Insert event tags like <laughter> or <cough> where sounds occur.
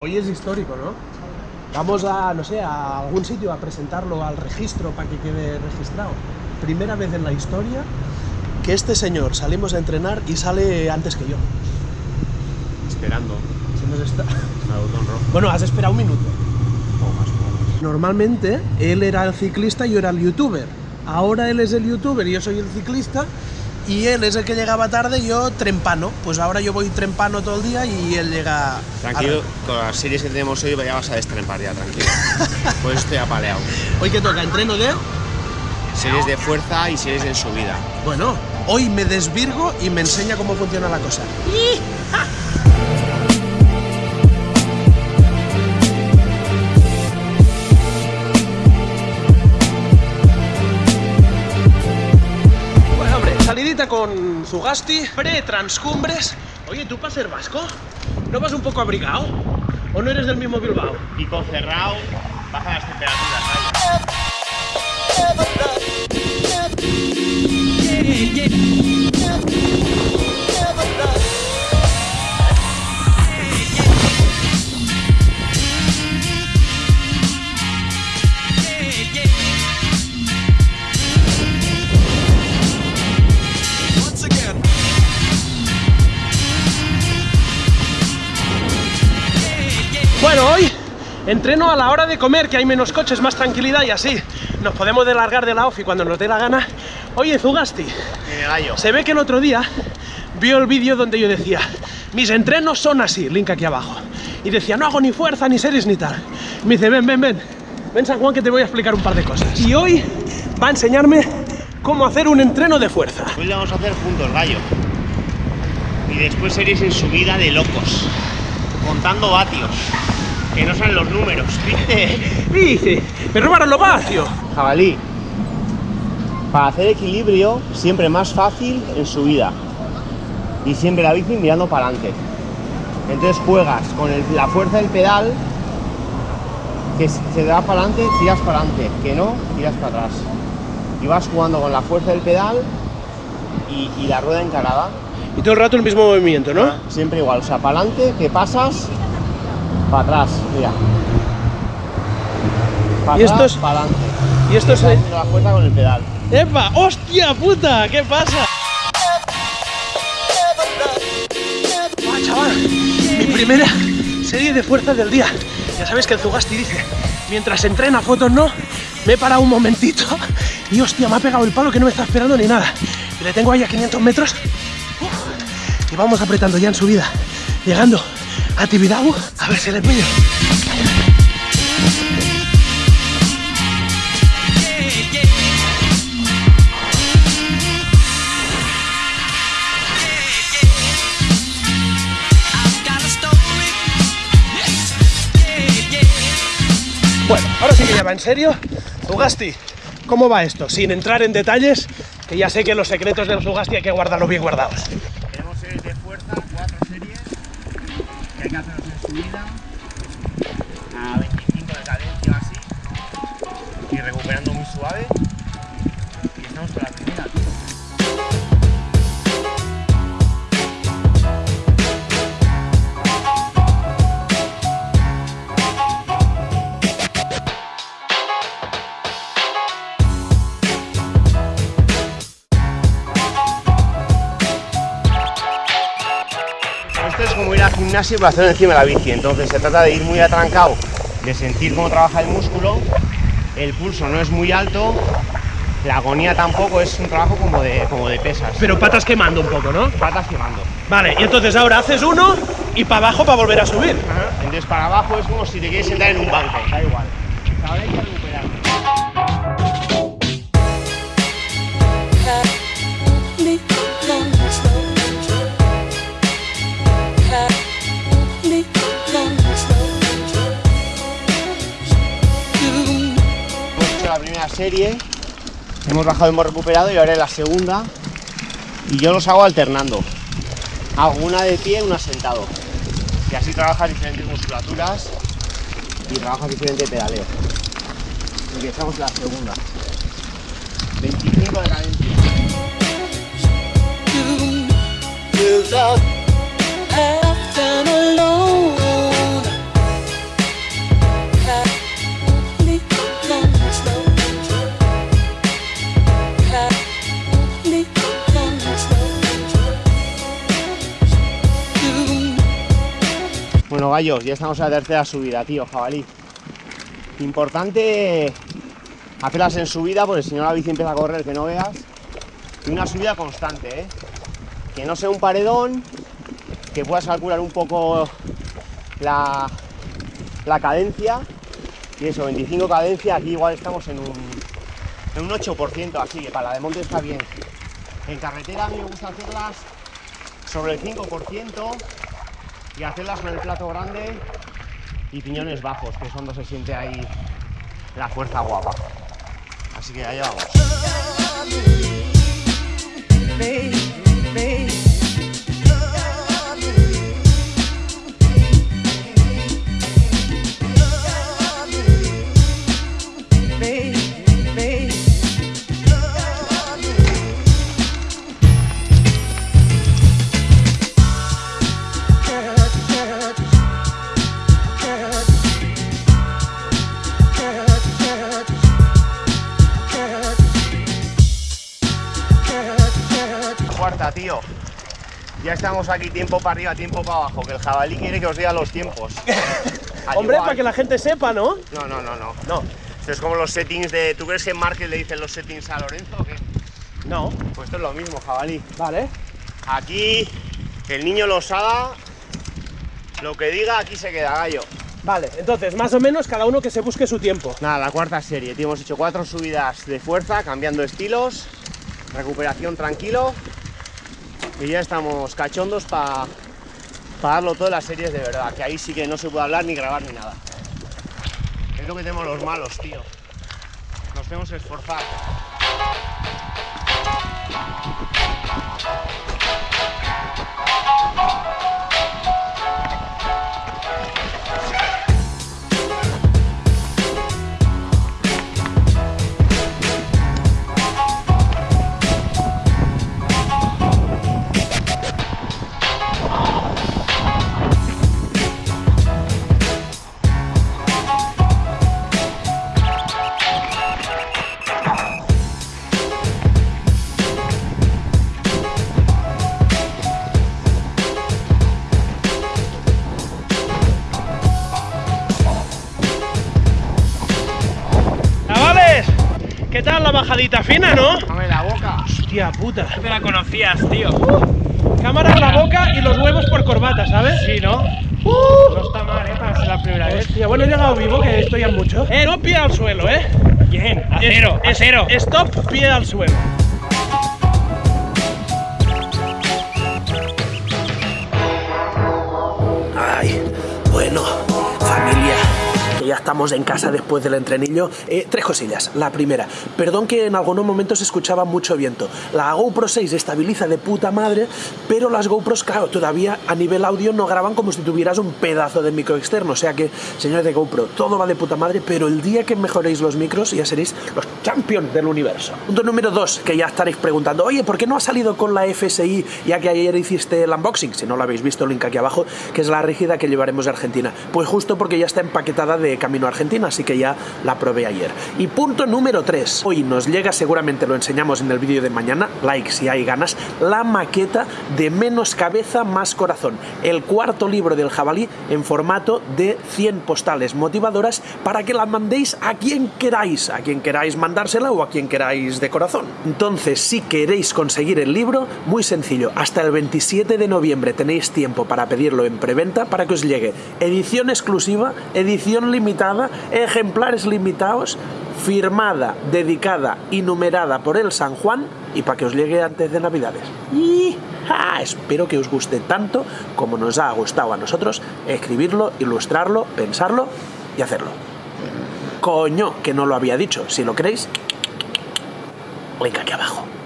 Hoy es histórico, ¿no? Vamos a, no sé, a algún sitio a presentarlo al registro para que quede registrado. Primera vez en la historia que este señor salimos a entrenar y sale antes que yo. Esperando Se nos está-. Bueno, has esperado un minuto. O más o. Normalmente él era el ciclista y yo era el youtuber. Ahora él es el youtuber y yo soy el ciclista. Y él es el que llegaba tarde y yo trempano. Pues ahora yo voy trempano todo el día y él llega... Tranquilo, con las series que tenemos hoy ya vas a destrempar ya, tranquilo. <laughs> pues estoy apaleado. Hoy que toca entreno de... Series de fuerza y series de subida. Bueno, hoy me desvirgo y me enseña cómo funciona la cosa. Con Zugasti, pre-transcumbres. Oye, ¿tú para ser vasco? ¿No vas un poco abrigado? ¿O no eres del mismo Bilbao? Pico cerrado, baja las temperaturas. ¿vale? Bueno, hoy entreno a la hora de comer, que hay menos coches, más tranquilidad y así nos podemos delargar de la ofi cuando nos dé la gana. Oye, Zugasti, En el gallo. se ve que el otro día vio el vídeo donde yo decía, mis entrenos son así, link aquí abajo. Y decía, no hago ni fuerza, ni series, ni tal. Me dice, ven, ven, ven, ven San Juan que te voy a explicar un par de cosas. Y hoy va a enseñarme cómo hacer un entreno de fuerza. Hoy lo vamos a hacer juntos, gallo. Y después series en subida de locos. Contando vatios. Que no salen los números, ¿viste? Y dice, me robaron los vatios. Jabalí. Para hacer equilibrio, siempre más fácil en subida. Y siempre la bici mirando para adelante. Entonces juegas con el- la fuerza del pedal, que se da para adelante, tiras para adelante. Que no, tiras para atrás. Y vas jugando con la fuerza del pedal y, y la rueda encarada. Y todo el rato el mismo movimiento, ¿no? Siempre igual. O sea, para adelante, que pasas, para atrás. Mira. Para Y esto es- para adelante. Y esto es... Haciendo la fuerza con el pedal. ¡Epa! ¡Hostia puta! ¿Qué pasa? ¡Ah, chaval! Mi primera serie de fuerza del día. Ya sabes que el Zugasti dice, mientras entrena fotos no, me he parado un momentito y hostia, me ha pegado el palo que no me está esperando ni nada. Y le tengo ahí a 500 metros vamos apretando ya en subida, llegando a Tibidabo, a ver si le pillo. Bueno, ahora sí que ya va en serio. Zugasti, ¿cómo va esto? Sin entrar en detalles, que ya sé que los secretos del Zugasti hay que guardarlos bien guardados. A 25 de cadencia así, y recuperando muy suave. Esto es como ir al gimnasio pero hacerlo encima de la bici, entonces se trata de ir muy atrancado, de sentir cómo trabaja el músculo, el pulso no es muy alto, la agonía tampoco, es un trabajo como de, como de pesas, Pero patas quemando un poco, ¿no? patas quemando. Vale, y entonces ahora haces uno y para abajo para volver a subir. Entonces para abajo es como si te quieres sentar en un banco, da igual. Primera serie, hemos bajado, hemos recuperado y ahora es la segunda. Y yo los hago alternando. Hago una de pie, una sentado. Y así trabajas diferentes musculaturas y trabajas diferente pedaleo. Empezamos la segunda. 25 de cadencia. Caballos, ya estamos en la tercera subida, tío, jabalí. Importante hacerlas en subida, porque si no la bici empieza a correr que no veas. Y una subida constante, ¿eh? Que no sea un paredón, que puedas calcular un poco la, la cadencia. Y eso, 25 cadencia, aquí igual estamos en un, en un 8%, así que para la de monte está bien. En carretera a mí me gusta hacerlas sobre el 5% y hacerlas con el plato grande y piñones bajos, que es cuando se siente ahí la fuerza guapa. Así que allá vamos. Tío. Ya estamos aquí tiempo para arriba, tiempo para abajo, que el jabalí quiere que os diga los tiempos. <laughs> Hombre, igual- para que la gente sepa, ¿no? No, no, no, no. No, Esto es como los settings de... ¿Tú crees que en Market le dicen los settings a Lorenzo o qué? no. Pues esto es lo mismo, jabalí. Vale. Aquí el niño los haga, lo que diga aquí se queda, gallo. Vale, entonces, más o menos cada uno que se busque su tiempo. Nada, la cuarta serie, tío, hemos hecho cuatro subidas de fuerza, cambiando estilos, recuperación tranquilo y ya estamos cachondos para darlo todo en las series de verdad, que ahí sí que no se puede hablar ni grabar ni nada. Es lo que tenemos los malos, tío. Nos tenemos que esforzar. ¿Qué tal la bajadita fina, no? Dame la boca. Hostia puta. te la conocías, tío. Cámara en la boca y los huevos por corbata, ¿sabes? Sí, ¿no? Uh. No está mal, ¿eh? Para ser la primera vez. Hostia, bueno, he llegado vivo, que esto ya mucho. Eh, no pie al suelo, ¿eh? Bien, a Es- cero, a es- cero. Stop, pie al suelo. Estamos en casa después del entrenillo. Eh, tres cosillas. La primera, perdón que en algunos momentos escuchaba mucho viento. La GoPro 6 estabiliza de puta madre, pero las GoPros, claro, todavía a nivel audio no graban como si tuvieras un pedazo de micro externo. O sea que, señores de GoPro, todo va de puta madre, pero el día que mejoréis los micros ya seréis los champions del universo. Punto número dos, que ya estaréis preguntando, oye, ¿por qué no ha salido con la FSI ya que ayer hiciste el unboxing? Si no lo habéis visto, link aquí abajo, que es la rígida que llevaremos de Argentina. Pues justo porque ya está empaquetada de camino Argentina, así que ya la probé ayer. Y punto número 3. Hoy nos llega, seguramente lo enseñamos en el vídeo de mañana, like si hay ganas, la maqueta de Menos Cabeza Más Corazón. El cuarto libro del jabalí en formato de 100 postales motivadoras para que la mandéis a quien queráis, a quien queráis mandársela o a quien queráis de corazón. Entonces, si queréis conseguir el libro, muy sencillo, hasta el 27 de noviembre tenéis tiempo para pedirlo en preventa para que os llegue edición exclusiva, edición limitada, ejemplares limitados, firmada, dedicada y numerada por el San Juan y para que os llegue antes de Navidades. Y espero que os guste tanto como nos ha gustado a nosotros escribirlo, ilustrarlo, pensarlo y hacerlo. Coño, que no lo había dicho. Si lo queréis, link aquí abajo.